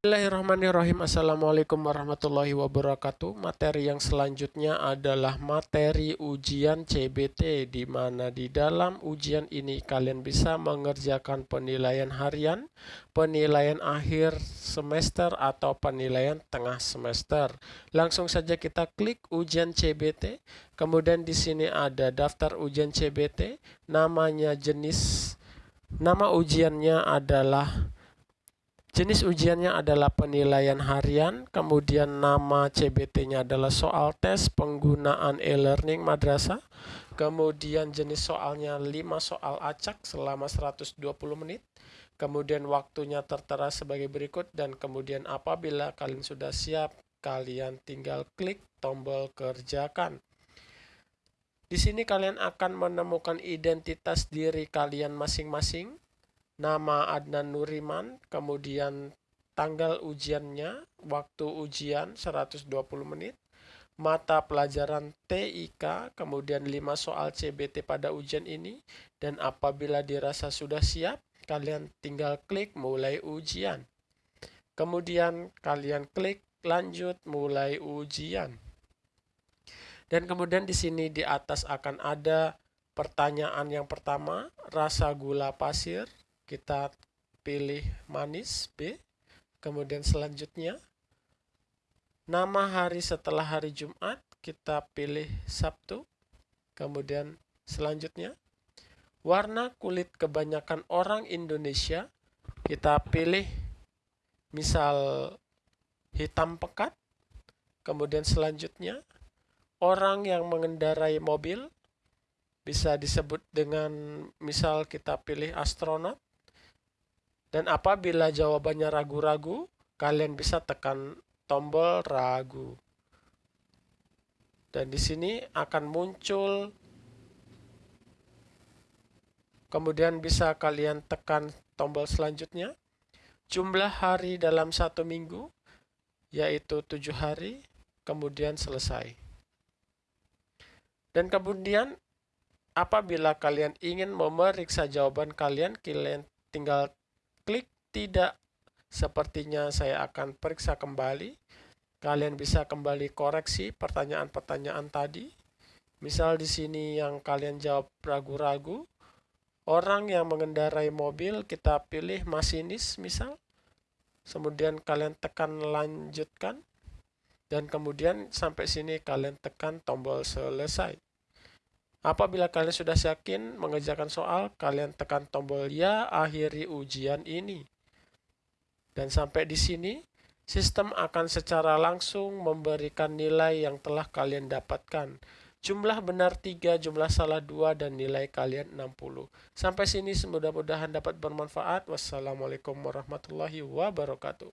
Bismillahirrahmanirrahim Assalamualaikum warahmatullahi wabarakatuh Materi yang selanjutnya adalah materi ujian CBT di mana di dalam ujian ini kalian bisa mengerjakan penilaian harian, penilaian akhir semester atau penilaian tengah semester. Langsung saja kita klik ujian CBT. Kemudian di sini ada daftar ujian CBT, namanya jenis nama ujiannya adalah Jenis ujiannya adalah penilaian harian, kemudian nama CBT-nya adalah soal tes penggunaan e-learning madrasah, kemudian jenis soalnya 5 soal acak selama 120 menit, kemudian waktunya tertera sebagai berikut, dan kemudian apabila kalian sudah siap, kalian tinggal klik tombol kerjakan. Di sini kalian akan menemukan identitas diri kalian masing-masing, nama Adnan Nuriman, kemudian tanggal ujiannya, waktu ujian 120 menit, mata pelajaran TIK, kemudian 5 soal CBT pada ujian ini, dan apabila dirasa sudah siap, kalian tinggal klik mulai ujian. Kemudian kalian klik lanjut mulai ujian. Dan kemudian di sini di atas akan ada pertanyaan yang pertama, rasa gula pasir, kita pilih manis B. Kemudian selanjutnya nama hari setelah hari Jumat kita pilih Sabtu. Kemudian selanjutnya warna kulit kebanyakan orang Indonesia kita pilih misal hitam pekat. Kemudian selanjutnya orang yang mengendarai mobil bisa disebut dengan misal kita pilih astronot dan apabila jawabannya ragu-ragu, kalian bisa tekan tombol ragu. Dan di sini akan muncul Kemudian bisa kalian tekan tombol selanjutnya. Jumlah hari dalam satu minggu, yaitu tujuh hari, kemudian selesai. Dan kemudian, apabila kalian ingin memeriksa jawaban kalian, kalian tinggal klik tidak. Sepertinya saya akan periksa kembali. Kalian bisa kembali koreksi pertanyaan-pertanyaan tadi. Misal di sini yang kalian jawab ragu-ragu. Orang yang mengendarai mobil kita pilih masinis misal. Kemudian kalian tekan lanjutkan. Dan kemudian sampai sini kalian tekan tombol selesai Apabila kalian sudah yakin mengerjakan soal, kalian tekan tombol ya akhiri ujian ini. Dan sampai di sini, sistem akan secara langsung memberikan nilai yang telah kalian dapatkan. Jumlah benar 3, jumlah salah 2, dan nilai kalian 60. Sampai sini mudah-mudahan dapat bermanfaat. Wassalamualaikum warahmatullahi wabarakatuh.